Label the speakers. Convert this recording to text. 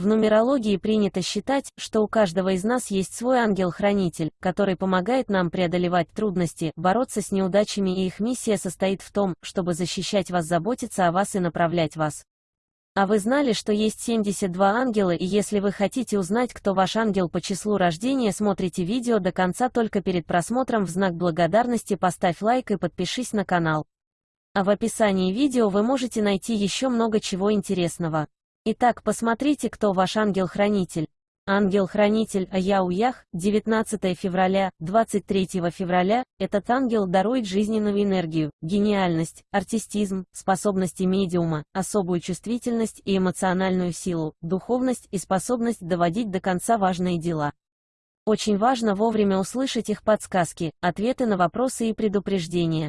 Speaker 1: В нумерологии принято считать, что у каждого из нас есть свой ангел-хранитель, который помогает нам преодолевать трудности, бороться с неудачами и их миссия состоит в том, чтобы защищать вас, заботиться о вас и направлять вас. А вы знали, что есть 72 ангела и если вы хотите узнать, кто ваш ангел по числу рождения, смотрите видео до конца только перед просмотром в знак благодарности поставь лайк и подпишись на канал. А в описании видео вы можете найти еще много чего интересного. Итак, посмотрите, кто ваш ангел-хранитель. Ангел-хранитель Аяуях, 19 февраля, 23 февраля, этот ангел дарует жизненную энергию, гениальность, артистизм, способности медиума, особую чувствительность и эмоциональную силу, духовность и способность доводить до конца важные дела. Очень важно вовремя услышать их подсказки, ответы на вопросы и предупреждения.